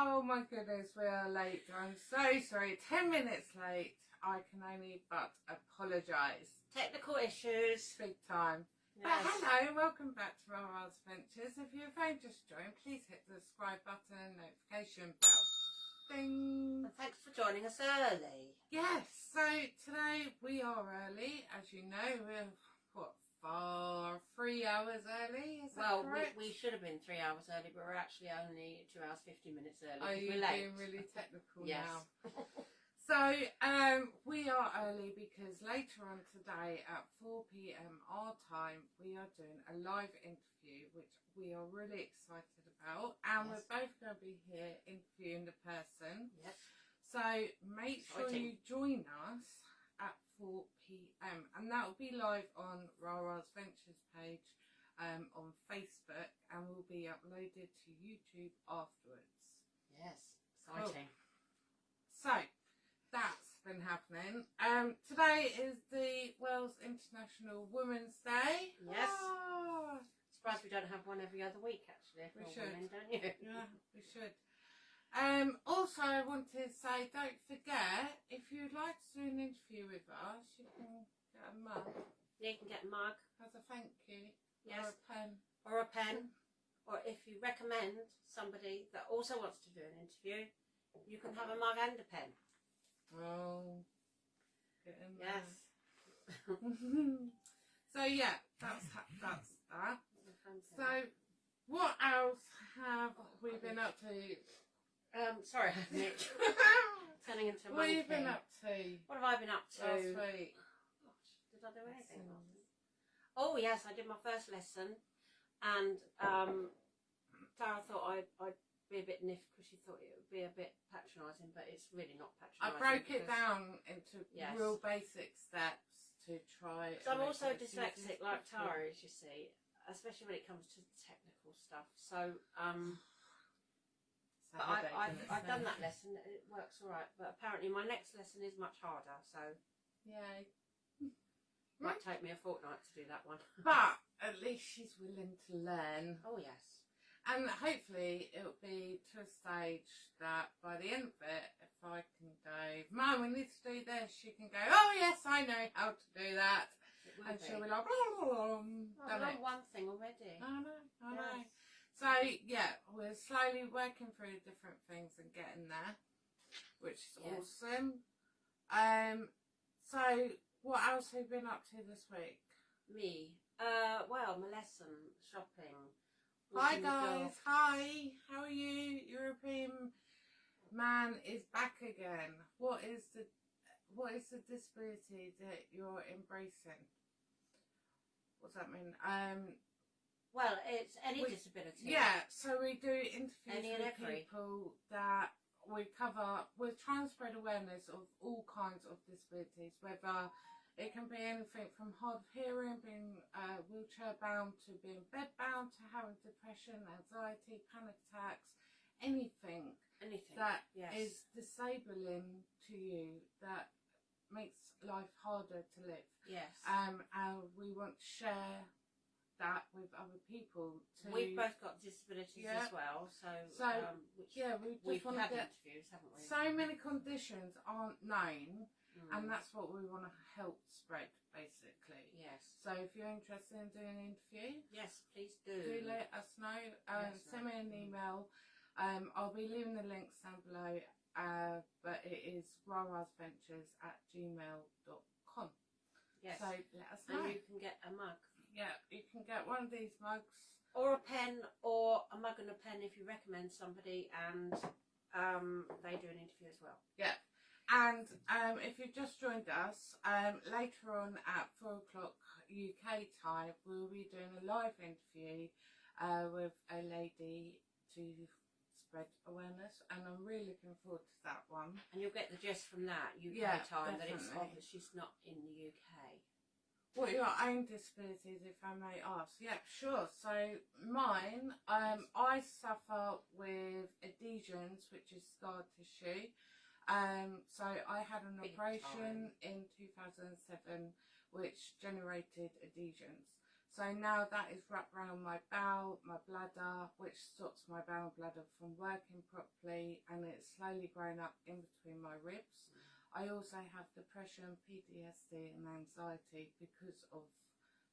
Oh my goodness, we are late. I'm so sorry. Ten minutes late. I can only but apologise. Technical issues. Big time. Yes. But hello, welcome back to Rara's Adventures. If you've only just joined, please hit the subscribe button, notification bell. Ding! And thanks for joining us early. Yes, so today we are early. As you know, we're, what, far, three hours early? Is that Well, we, correct? we should have been three hours early, but we're actually only two hours, 50 minutes early. Are 'cause you late. being really technical Yes. now? So um, we are early because later on today at 4 p.m. our time we are doing a live interview which we are really excited about and Yes. we're both going to be here interviewing the person. Yes. So make sure you join us at 4 p.m. and that will be live on Rara's Ventures page um, on Facebook and will be uploaded to YouTube afterwards. Yes. Exciting. So that's been happening. Um, today is the World's International Women's Day. Yes. Ah, Surprised we don't have one every other week, actually. if We should. Women, don't you? yeah, we should. Um, also, I wanted to say, don't forget, if you'd like to do an interview with us, you can get a mug You can get a mug, as a thank you yes, or a pen. or a pen. Or if you recommend somebody that also wants to do an interview, you can have a mug and a pen. Oh, get in there. Yes. so yeah, that's that's that. So, what else have we been up to? Um, sorry, Mitch. Turning into a what have you been up to What have I been up to? last week? Gosh, did I do anything? Last week? Oh yes, I did my first lesson, and um, Tara thought I'd, I'd be a bit niff because she thought it would be a bit patronising, but it's really not patronizing. I patronising. broke it because- down into Yes. real basic steps to try. I'm and also make it as easy dyslexic like possible. Tara is, you see, especially when it comes to technical stuff. So, um, But I, headache, I've, I've done that lesson. It works all right, but apparently my next lesson is much harder. So, yeah, might take me a fortnight to do that one. But at least she's willing to learn. Oh yes. And hopefully it'll be to a stage that by the end of it, if I can go, Mum, we need to do this, she can go, oh yes, I know how to do that. And be. she'll be like, blah, blah, blah, Oh, I've done it. one thing already. I know, I know. So yeah, we're slowly working through different things and getting there, which is Yes. awesome. Um, so what else have you been up to this week? Me. Uh, well, my lesson, shopping. Hi walking the dog. guys, hi, how are you? European man is back again. What is the what is the disability that you're embracing? What's that mean? Um Well, it's any We- disability. yeah, so we do interviews Any with people that we cover we're trying to spread awareness of all kinds of disabilities, whether it can be anything from hard of hearing, being uh, wheelchair bound, to being bed bound, to having depression, anxiety, panic attacks, anything Anything. that yes. is disabling to you that makes life harder to live. Yes. Um, and we want to share that with other people. To We've both got disabilities Yeah. as well, so, So, um, which yeah, we we've had get interviews, haven't we? so many conditions aren't known, Mm. and that's what we want to help spread basically. yes. So if you're interested in doing an interview, Yes, please do. do let us know. Um, Yes, send me an email. Um, I'll be leaving the links down below, uh, but it is rarasventures at gmail.com. Yes. So let us know. and you can get a mug. Yeah, you can get one of these mugs. Or a pen, or a mug and a pen if you recommend somebody and um, they do an interview as well. Yeah. And um, if you've just joined us, um, later on at four o'clock UK time, we'll be doing a live interview uh, with a lady to spread awareness, and I'm really looking forward to that one. And you'll get the gist from that UK Yeah, time that it's obvious she's not in the UK. What are your own disabilities, if I may ask? Yeah, sure. So mine, um, I suffer with adhesions, which is scar tissue. Um, so I had an Big operation in 2007, which generated adhesions. So now that is wrapped around my bowel, my bladder, which stops my bowel and bladder from working properly, and it's slowly growing up in between my ribs. I also have depression, PTSD, and anxiety because of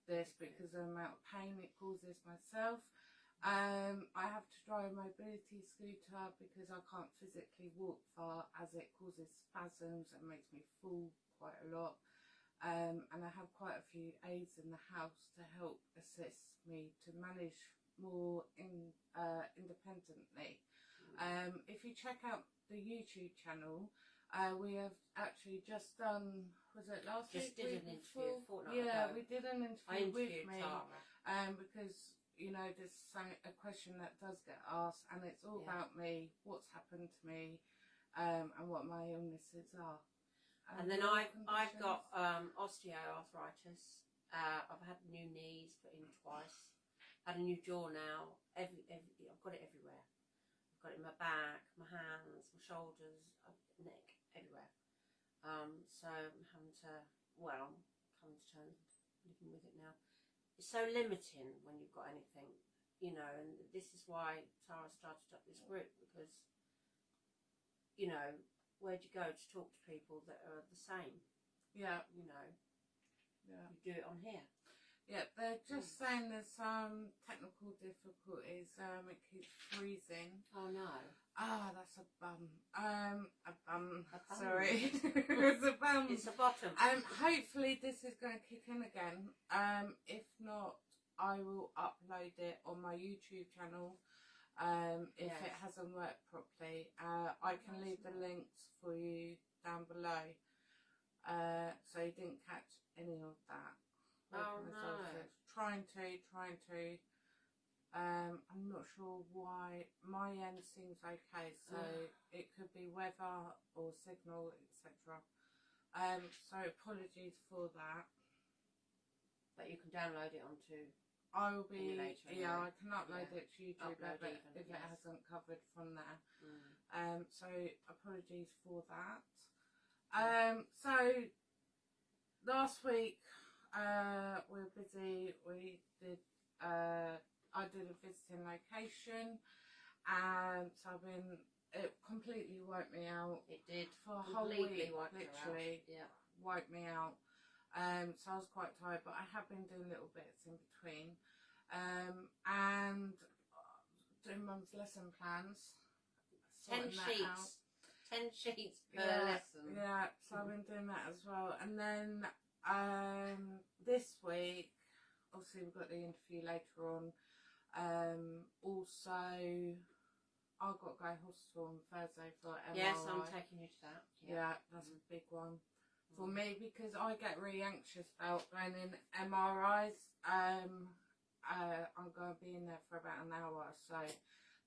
this, because of the amount of pain it causes myself. Um, I have to drive a mobility scooter because I can't physically walk far as it causes spasms and makes me fall quite a lot. Um, and I have quite a few aides in the house to help assist me to manage more in, uh, independently. Um, if you check out the YouTube channel, uh, we have actually just done, was it last Just week? did week an interview a before? fortnight Yeah, ago. we did an I interview with interviewed me Tara. um, because you know there's some- a question that does get asked, and it's all Yeah. about me, what's happened to me, um, and what my illnesses are. And then I've, I've got um, osteoarthritis. Uh, I've had new knees put in twice. Had a new jaw now. Every, every, I've got it everywhere. I've got it in my back, my hands, my shoulders, uh, neck, everywhere. Um, so I'm having to, well, I'm coming to terms with living with it now. It's so limiting when you've got anything, you know, and this is why Tara started up this group because, you know, where do you go to talk to people that are the same? yeah, You know, yeah. you do it on here. Yeah, they're just saying there's some technical difficulties. Um, it keeps freezing. Oh no. Ah, that's a bum. Um, a bum. A bum. Sorry, it's a bum. It's the bottom. Um, hopefully this is going to kick in again. Um, if not, I will upload it on my YouTube channel. Um, if Yes. it hasn't worked properly, uh, I can leave the links for you down below. Uh, so you didn't catch any of that. Oh, no. Trying to, trying to. Um, I'm not sure why my end seems okay, so it could be weather or signal, etc. Um, so apologies for that. But you can download it onto. I will be, Emulator, yeah. I can upload Yeah. it to YouTube Upload if, it, even, if it hasn't covered from there. Mm. Um, so apologies for that. Um, so last week uh, we were busy. We did. Uh, I did a visiting location, and so I've been. It completely wiped me out It did. for a whole week. literally Yeah. wiped me out. Um, so I was quite tired, but I have been doing little bits in between. Um, and uh, doing mum's lesson plans. Ten sheets. Ten sheets per Yeah, lesson. Yeah, so I've been doing that as well. And then um, this week, obviously we've got the interview later on. Um, also, I've got to go to hospital on Thursday for MRI. Yes, I'm taking you to that. Yeah, that's a big one for me because I get really anxious about going in MRIs. Um, uh, I'm going to be in there for about an hour, so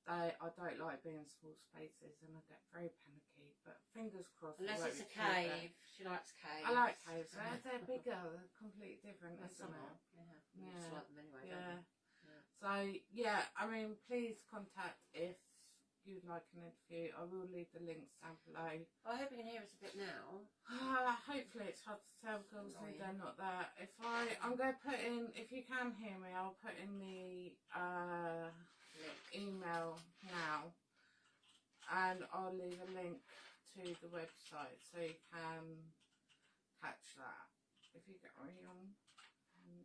they, I don't like being in small spaces and I get very panicky. But fingers crossed. Unless it's a be too bad. cave. She likes caves. I like caves. They're, they're bigger. They're completely different, isn't it? Yeah. Yeah. just like them Yeah. So yeah, I mean, please contact if you'd like an interview. I will leave the links down below. I hope you can hear us a bit now. Uh, hopefully it's hard to tell because Annoying. they're not there. If I, I'm going to put in, if you can hear me, I'll put in the uh, email now, and I'll leave a link to the website so you can catch that. If you get me on, um,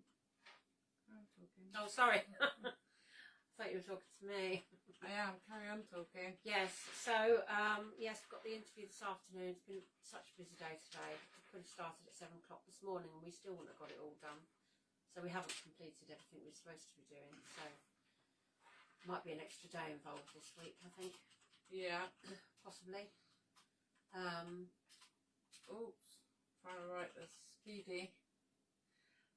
I'm talking. Oh, sorry. I thought you were talking to me. I am. Carry on talking. Yes, so um, yes, we've got the interview this afternoon. It's been such a busy day today. We could have started at seven o'clock this morning and we still wouldn't have got it all done. So we haven't completed everything we're supposed to be doing. So might be an extra day involved this week, I think, Yeah. possibly. Um, Oops. Trying to write this speedy.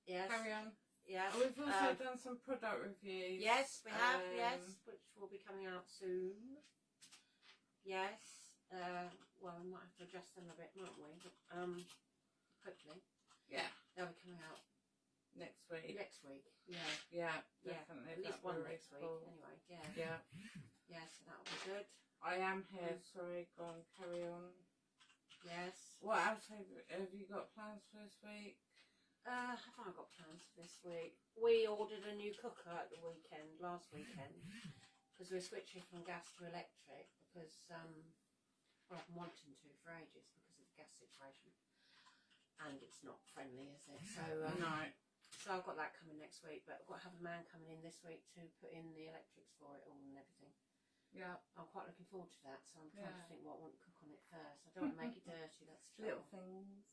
yes, Carry on. Yes. Oh, we've also Um, done some product reviews. Yes, we have. Um, yes, which will be coming out soon. Yes. Uh, well, we might have to adjust them a bit, mightn't we? But, um, hopefully Yeah. they'll be coming out Next week. next week. Yeah, Yeah, yeah. definitely. At least one next week. cool. Anyway, yeah. Yeah. Yes, that'll be good. I am here. Sorry, go on, carry on. Yes. What else have, have you got plans for this week? Uh, have I got plans for this week? We ordered a new cooker at the weekend, last weekend, because we're switching from gas to electric because, um, well, I've been wanting to for ages because of the gas situation. And it's not friendly, is it? So, um, No. so I've got that coming next week, but I've got to have a man coming in this week to put in the electrics for it all and everything. Yeah. I'm quite looking forward to that, so I'm trying Yeah. to think what I want to cook on it first. I don't want to make it dirty, that's the Little things.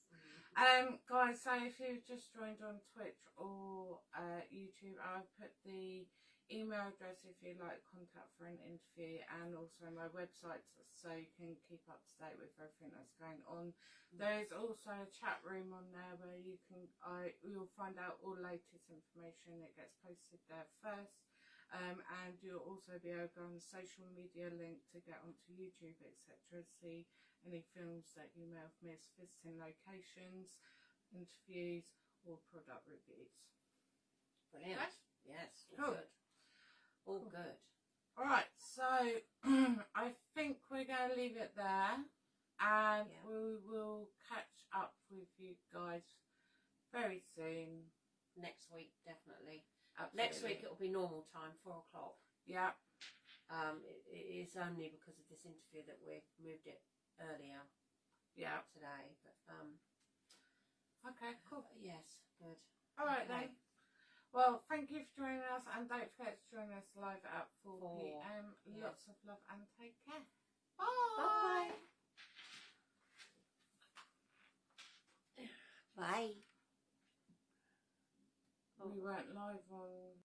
Mm. Um, guys, so if you've just joined on Twitch or uh, YouTube, I've put the email address if you'd like contact for an interview and also my website so you can keep up to date with everything that's going on. There is also a chat room on there where you can I you'll find out all latest information that gets posted there first. Um, and you'll also be able to go on the social media link to get onto YouTube, etc. See any films that you may have missed, visiting locations, interviews, or product reviews. Brilliant. Yes, all Cool. good. All Cool. good. Alright, so I think we're going to leave it there and Yeah. we will catch up with you guys very soon. Next week, definitely. Absolutely. Next week it'll be normal time, four o'clock. Yeah, Um, it, it is only because of this interview that we've moved it earlier yeah. today. But um, Okay, cool. yes, good. Alright Okay. then. Well, thank you for joining us and don't forget to join us live at 4 Four, pm. yes. Lots of love and take care. Bye. Bye. Bye. We oh. weren't live on